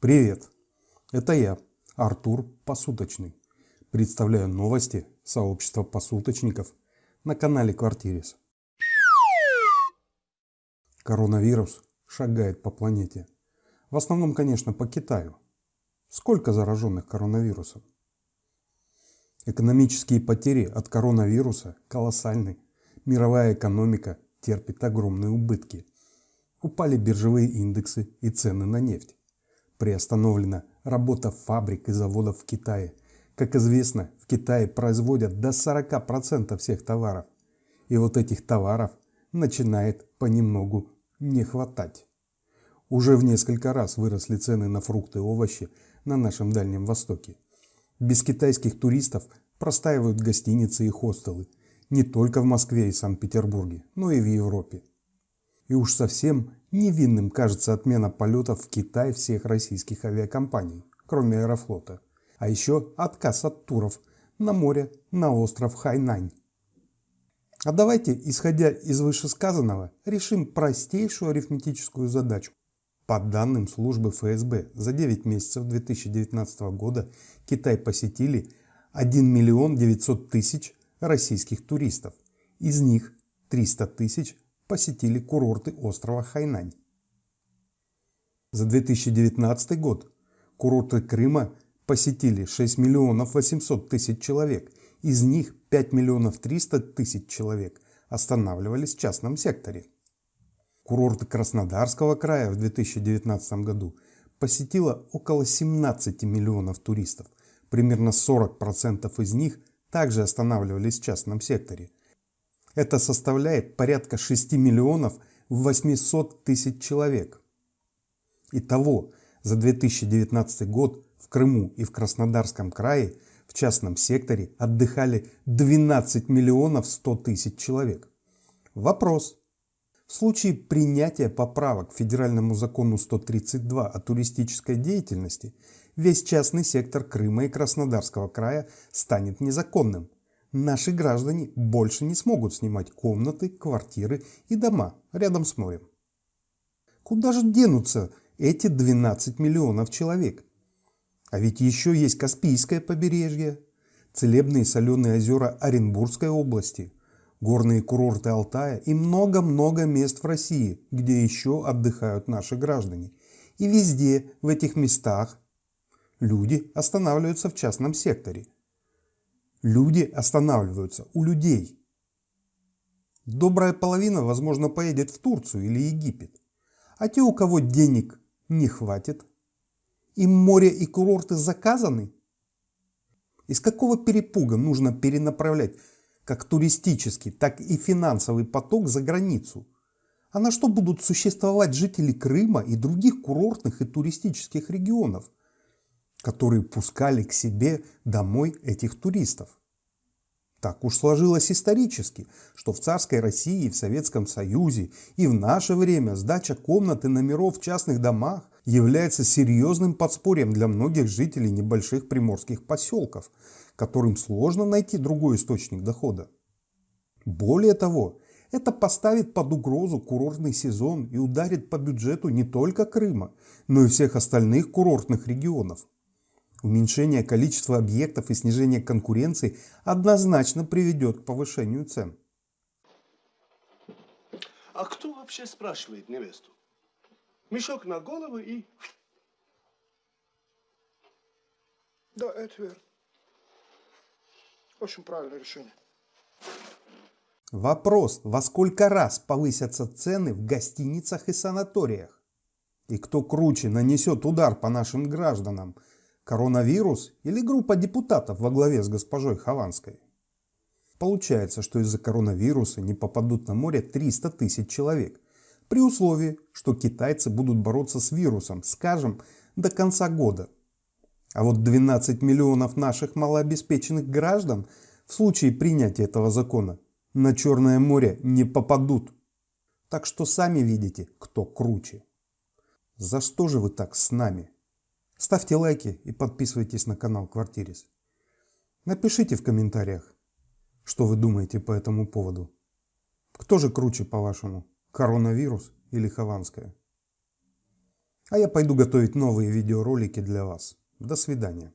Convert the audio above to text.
Привет! Это я, Артур Посуточный. Представляю новости сообщества посуточников на канале Квартирис. Коронавирус шагает по планете. В основном, конечно, по Китаю. Сколько зараженных коронавирусом? Экономические потери от коронавируса колоссальны. Мировая экономика терпит огромные убытки. Упали биржевые индексы и цены на нефть. Приостановлена работа фабрик и заводов в Китае. Как известно, в Китае производят до 40% всех товаров. И вот этих товаров начинает понемногу не хватать. Уже в несколько раз выросли цены на фрукты и овощи на нашем Дальнем Востоке. Без китайских туристов простаивают гостиницы и хостелы не только в Москве и Санкт-Петербурге, но и в Европе. И уж совсем невинным кажется отмена полетов в Китай всех российских авиакомпаний, кроме Аэрофлота. А еще отказ от туров на море на остров Хайнань. А давайте, исходя из вышесказанного, решим простейшую арифметическую задачу. По данным службы ФСБ, за 9 месяцев 2019 года Китай посетили 1 миллион 900 тысяч российских туристов. Из них 300 тысяч посетили курорты острова Хайнань. За 2019 год курорты Крыма посетили 6 миллионов 800 тысяч человек. Из них 5 миллионов 300 тысяч человек останавливались в частном секторе. Курорты Краснодарского края в 2019 году посетило около 17 миллионов туристов. Примерно 40% из них также останавливались в частном секторе. Это составляет порядка 6 миллионов 800 тысяч человек. Итого, за 2019 год в Крыму и в Краснодарском крае в частном секторе отдыхали 12 миллионов 100 тысяч человек. Вопрос. В случае принятия поправок к федеральному закону 132 о туристической деятельности, весь частный сектор Крыма и Краснодарского края станет незаконным. Наши граждане больше не смогут снимать комнаты, квартиры и дома рядом с морем. Куда же денутся эти 12 миллионов человек? А ведь еще есть Каспийское побережье, целебные соленые озера Оренбургской области – горные курорты Алтая и много-много мест в России, где еще отдыхают наши граждане. И везде в этих местах люди останавливаются в частном секторе. Люди останавливаются у людей. Добрая половина, возможно, поедет в Турцию или Египет. А те, у кого денег не хватит, им море и курорты заказаны. Из какого перепуга нужно перенаправлять как туристический, так и финансовый поток за границу. А на что будут существовать жители Крыма и других курортных и туристических регионов, которые пускали к себе домой этих туристов? Так уж сложилось исторически, что в царской России, в Советском Союзе и в наше время сдача комнат и номеров в частных домах является серьезным подспорьем для многих жителей небольших приморских поселков – которым сложно найти другой источник дохода. Более того, это поставит под угрозу курортный сезон и ударит по бюджету не только Крыма, но и всех остальных курортных регионов. Уменьшение количества объектов и снижение конкуренции однозначно приведет к повышению цен. А кто вообще спрашивает невесту? Мешок на голову и... Да, это верно. Очень правильное решение. Вопрос, во сколько раз повысятся цены в гостиницах и санаториях? И кто круче нанесет удар по нашим гражданам? Коронавирус или группа депутатов во главе с госпожой Хованской? Получается, что из-за коронавируса не попадут на море 300 тысяч человек. При условии, что китайцы будут бороться с вирусом, скажем, до конца года. А вот 12 миллионов наших малообеспеченных граждан в случае принятия этого закона на Черное море не попадут. Так что сами видите, кто круче. За что же вы так с нами? Ставьте лайки и подписывайтесь на канал Квартирис. Напишите в комментариях, что вы думаете по этому поводу. Кто же круче, по-вашему, коронавирус или Хованская? А я пойду готовить новые видеоролики для вас. До свидания.